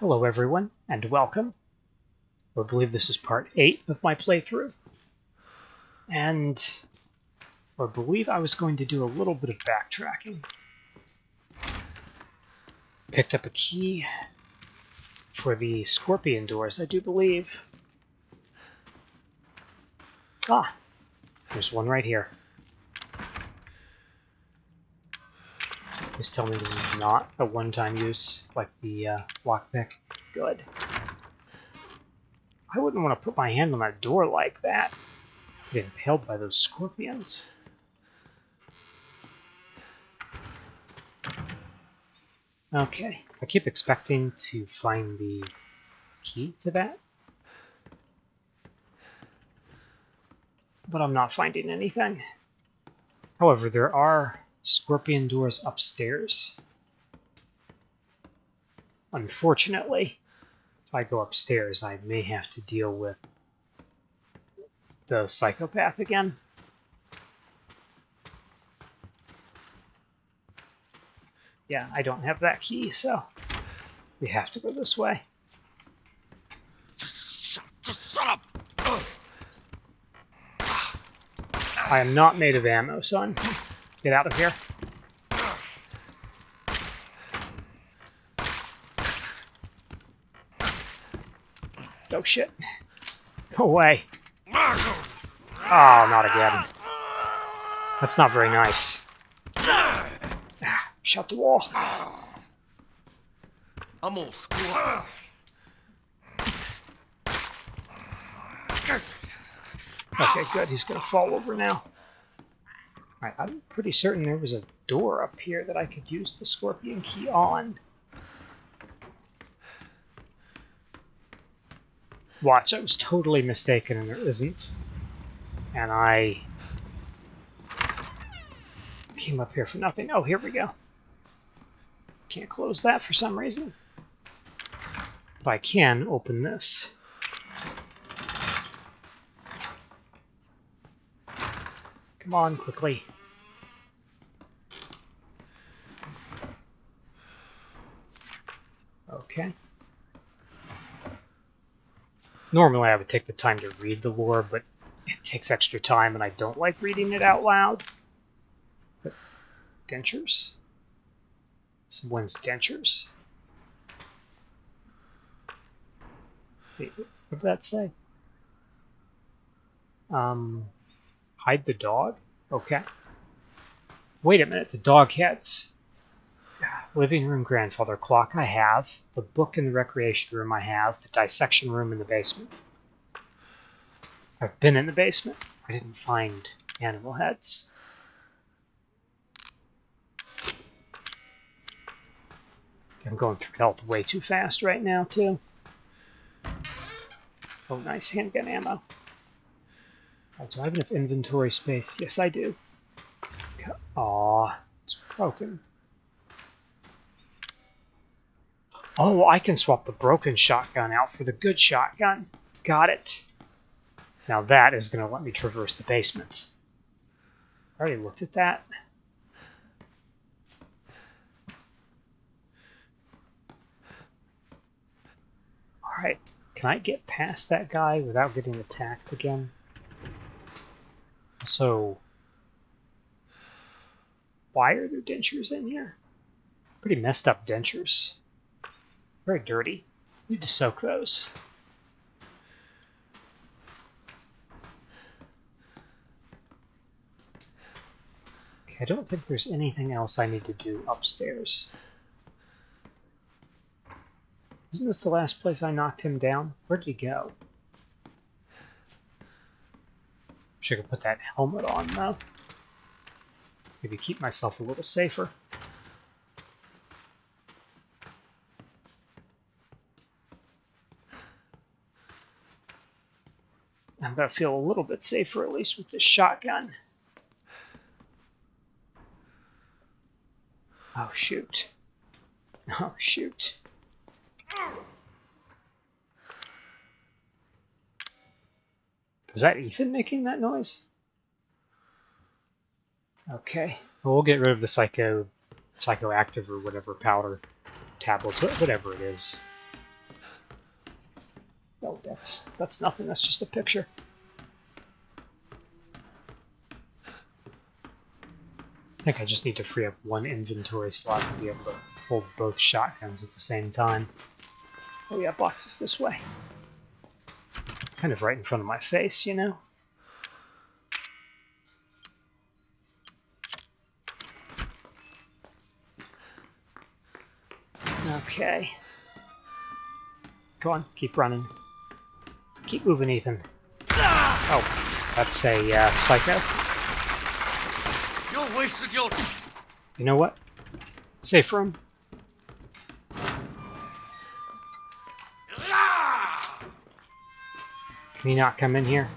Hello everyone, and welcome. I believe this is part 8 of my playthrough. And I believe I was going to do a little bit of backtracking. Picked up a key for the scorpion doors, I do believe. Ah, there's one right here. Please tell me this is not a one-time use, like the uh, lockpick. Good. I wouldn't want to put my hand on that door like that. Get impaled by those scorpions. Okay, I keep expecting to find the key to that. But I'm not finding anything. However, there are scorpion doors upstairs. Unfortunately, if I go upstairs, I may have to deal with the psychopath again. Yeah, I don't have that key, so we have to go this way. Just shut up! I am not made of ammo, son. Get out of here. Oh shit. Go away. Oh, not again. That's not very nice. Ah, shut the wall. I'm all squat. Okay, good. He's gonna fall over now. Alright, I'm pretty certain there was a door up here that I could use the scorpion key on. Watch, I was totally mistaken and there isn't. And I came up here for nothing. Oh, here we go. Can't close that for some reason. But I can open this. Come on, quickly. Okay. Normally I would take the time to read the lore, but it takes extra time and I don't like reading it out loud. But dentures? Someone's dentures? What did that say? Um, hide the dog? Okay. Wait a minute, the dog heads. Living room grandfather clock I have. The book in the recreation room I have. The dissection room in the basement. I've been in the basement. I didn't find animal heads. I'm going through health way too fast right now, too. Oh, nice handgun ammo. Oh, do I have enough inventory space? Yes, I do. Aw, it's broken. Oh, I can swap the broken shotgun out for the good shotgun. Got it. Now that is going to let me traverse the basement. I already looked at that. Alright, can I get past that guy without getting attacked again? So, why are there dentures in here? Pretty messed up dentures. Very dirty. Need to soak those. Okay, I don't think there's anything else I need to do upstairs. Isn't this the last place I knocked him down? Where'd he go? Wish I could put that helmet on, though. Maybe keep myself a little safer. I'm going to feel a little bit safer, at least with this shotgun. Oh, shoot. Oh, shoot. Was that Ethan making that noise? Okay. Well, we'll get rid of the psycho, psychoactive or whatever powder tablets, whatever it is. Oh, that's that's nothing. That's just a picture. I think I just need to free up one inventory slot to be able to hold both shotguns at the same time. Oh yeah, boxes this way. Kind of right in front of my face, you know? Okay. Go on, keep running. Keep moving, Ethan. Oh, that's a uh, psycho. You're wasted your. You know what? Safe room. Can you not come in here?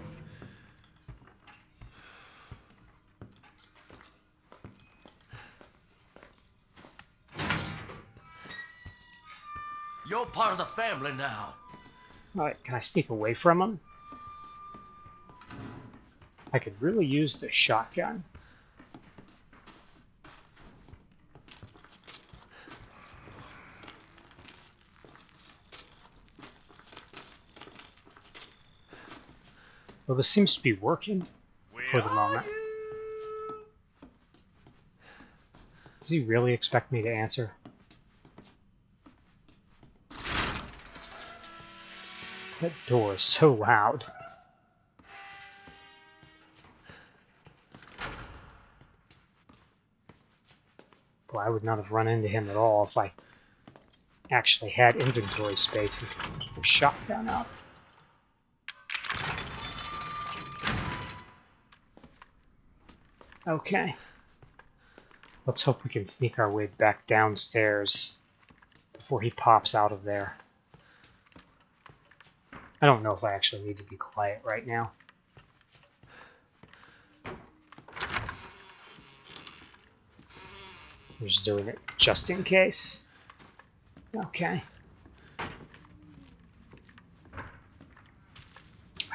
You're part of the family now. Alright, can I sneak away from him? I could really use the shotgun. Well, this seems to be working for the moment. Does he really expect me to answer? That door is so loud. Boy, I would not have run into him at all if I actually had inventory space and put shotgun out. Okay. Let's hope we can sneak our way back downstairs before he pops out of there. I don't know if I actually need to be quiet right now. I'm just doing it just in case. Okay.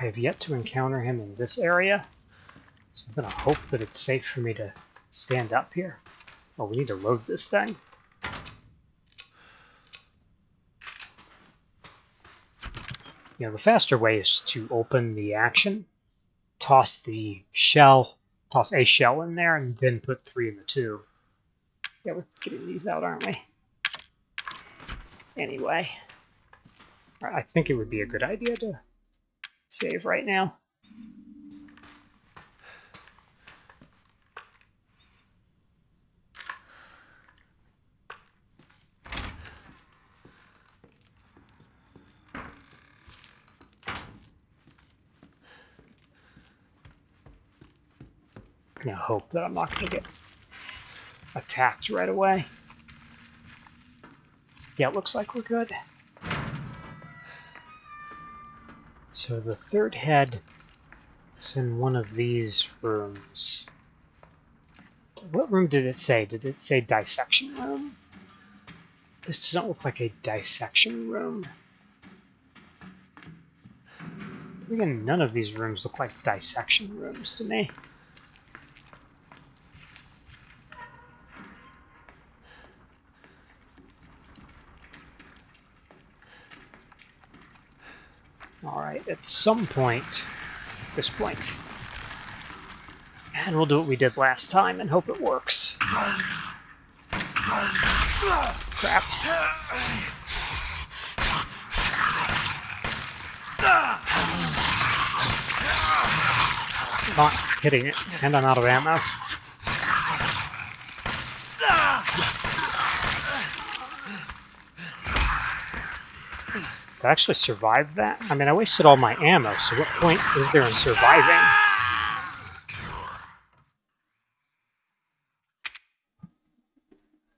I have yet to encounter him in this area, so I'm gonna hope that it's safe for me to stand up here. Oh, we need to load this thing. You know, the faster way is to open the action, toss the shell, toss a shell in there, and then put three in the tube. Yeah, we're getting these out, aren't we? Anyway, I think it would be a good idea to save right now. Gonna hope that I'm not gonna get attacked right away. Yeah, it looks like we're good. So the third head is in one of these rooms. What room did it say? Did it say dissection room? This doesn't look like a dissection room. Again, none of these rooms look like dissection rooms to me. Alright, at some point, this point. And we'll do what we did last time and hope it works. Crap. Not hitting it, and I'm out of ammo. To actually survived that? I mean, I wasted all my ammo, so what point is there in surviving?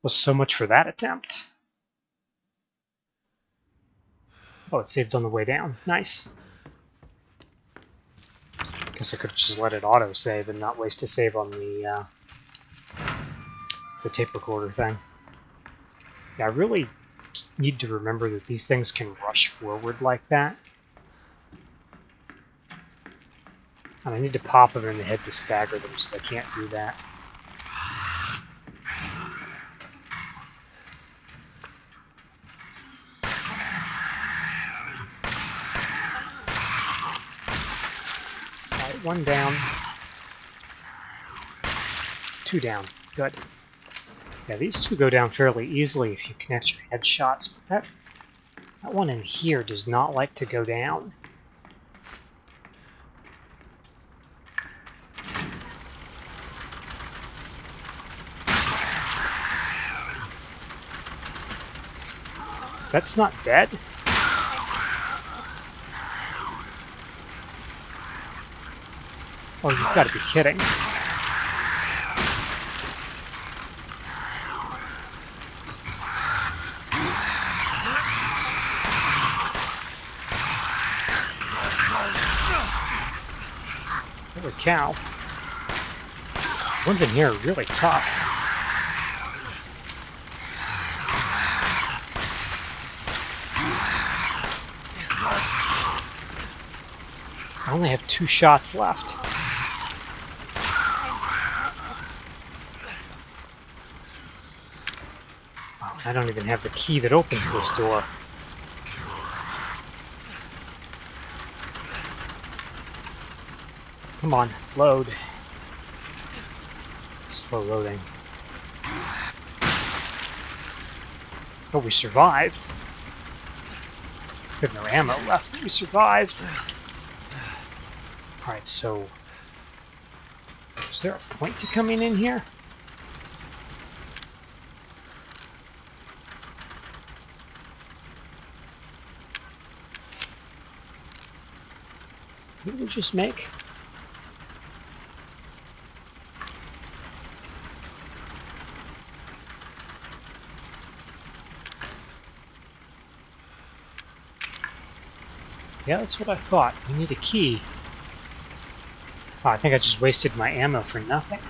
Well, so much for that attempt. Oh, it saved on the way down. Nice. Guess I could just let it auto-save and not waste a save on the, uh, the tape recorder thing. Yeah, I really need to remember that these things can rush forward like that. And I need to pop them in the head to stagger them, so I can't do that. One down. Two down. Good. Yeah, these two go down fairly easily if you connect your headshots, but that, that one in here does not like to go down. That's not dead. Oh, you've got to be kidding. Holy cow. Ones in here are really tough. I only have two shots left. Oh, I don't even have the key that opens this door. Come on, load. Slow loading. Oh, we survived. We have no ammo left, but we survived. Alright, so... Is there a point to coming in here? What did we just make? Yeah, that's what I thought. We need a key. Oh, I think I just wasted my ammo for nothing.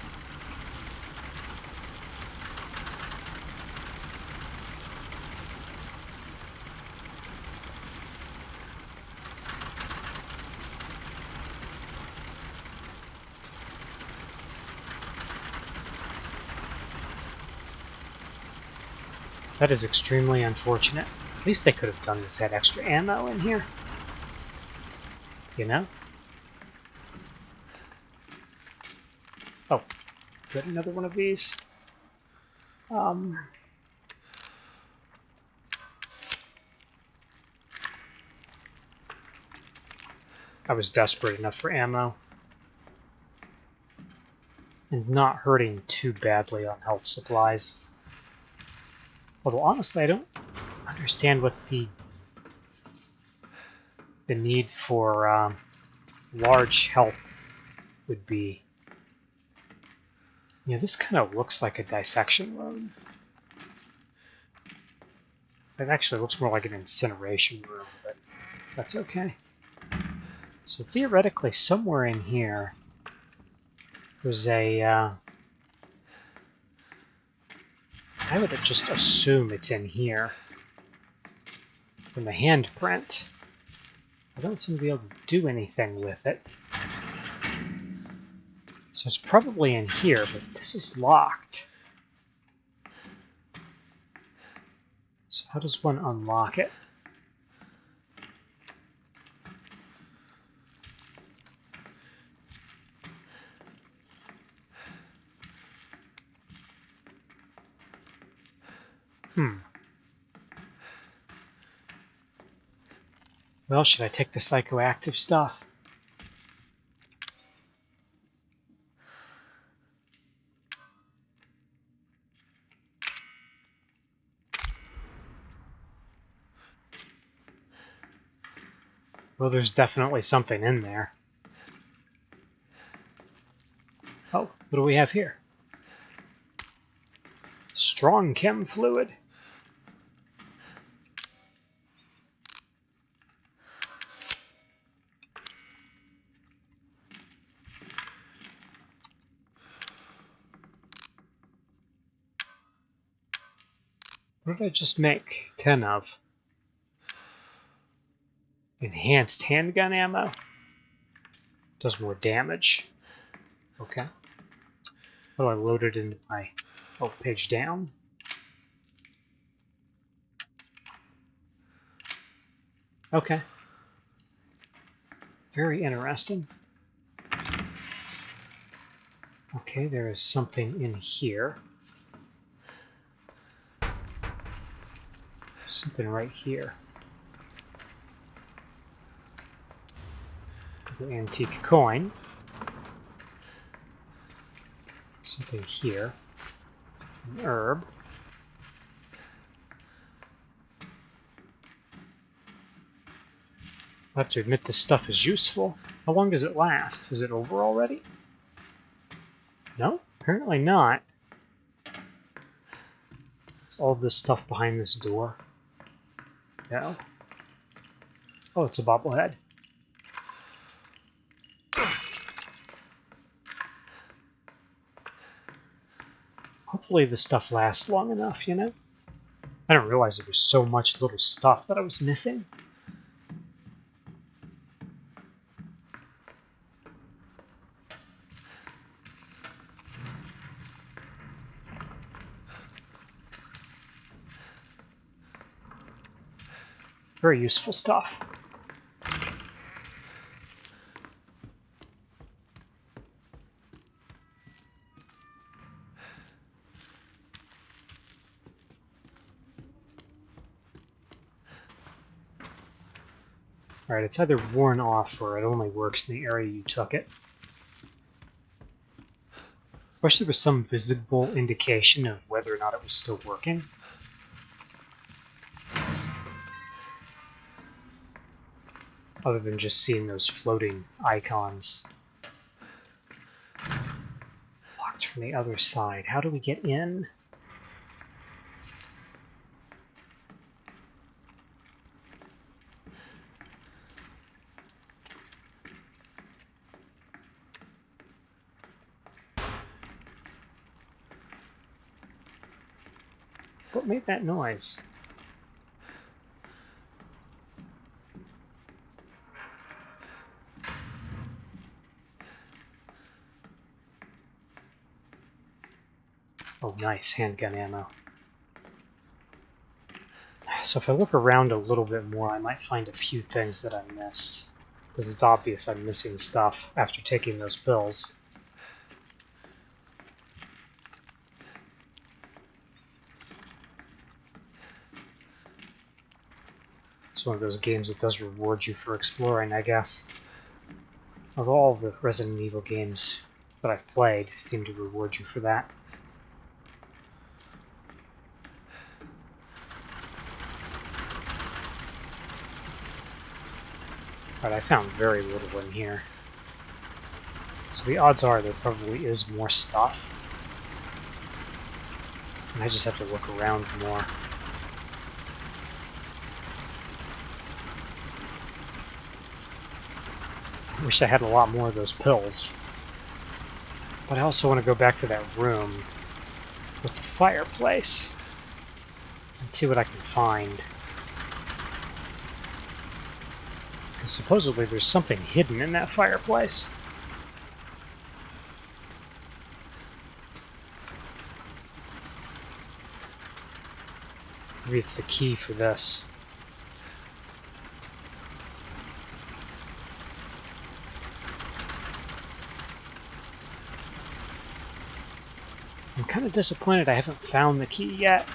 That is extremely unfortunate. At least they could have done this had extra ammo in here. You know? Oh, got another one of these. Um, I was desperate enough for ammo. And not hurting too badly on health supplies. Although honestly, I don't understand what the the need for um, large health would be. Yeah, this kind of looks like a dissection room. It actually looks more like an incineration room, but that's okay. So theoretically, somewhere in here, there's a... Uh, I would just assume it's in here. From the handprint. I don't seem to be able to do anything with it. So it's probably in here, but this is locked. So how does one unlock it? Hmm. Well, should I take the psychoactive stuff? Well, there's definitely something in there. Oh, what do we have here? Strong chem fluid. What did I just make 10 of? Enhanced handgun ammo. Does more damage. Okay. What do I load it into my... Oh, page down. Okay. Very interesting. Okay, there is something in here. Something right here. The antique coin. Something here. An herb. I have to admit this stuff is useful. How long does it last? Is it over already? No, apparently not. It's all this stuff behind this door. No. Oh, it's a bobblehead. Hopefully this stuff lasts long enough, you know? I didn't realize there was so much little stuff that I was missing. Very useful stuff. Alright, it's either worn off or it only works in the area you took it. I Wish there was some visible indication of whether or not it was still working. Other than just seeing those floating icons. Locked from the other side. How do we get in? What made that noise? Nice handgun ammo. So if I look around a little bit more, I might find a few things that I missed. Because it's obvious I'm missing stuff after taking those pills. It's one of those games that does reward you for exploring, I guess. Of all the Resident Evil games that I've played, seem to reward you for that. But I found very little in here. So the odds are there probably is more stuff. And I just have to look around more. I wish I had a lot more of those pills. But I also want to go back to that room with the fireplace and see what I can find. Because supposedly there's something hidden in that fireplace. Maybe it's the key for this. I'm kind of disappointed I haven't found the key yet.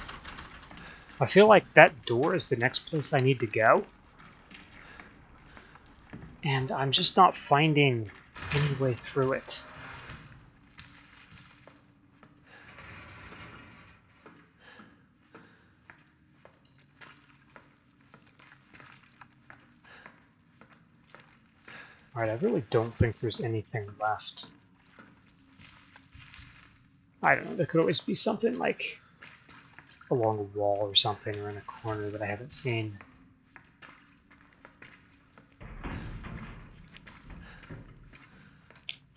I feel like that door is the next place I need to go. And I'm just not finding any way through it. Alright, I really don't think there's anything left. I don't know, there could always be something like along a wall or something or in a corner that I haven't seen.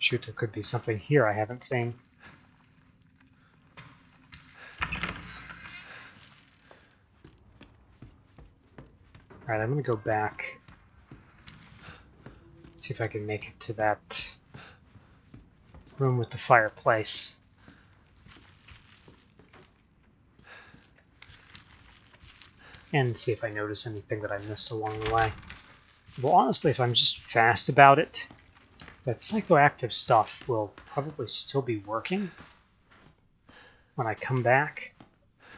Shoot, there could be something here I haven't seen. Alright, I'm gonna go back. See if I can make it to that room with the fireplace. And see if I notice anything that I missed along the way. Well, honestly, if I'm just fast about it, That psychoactive stuff will probably still be working when I come back.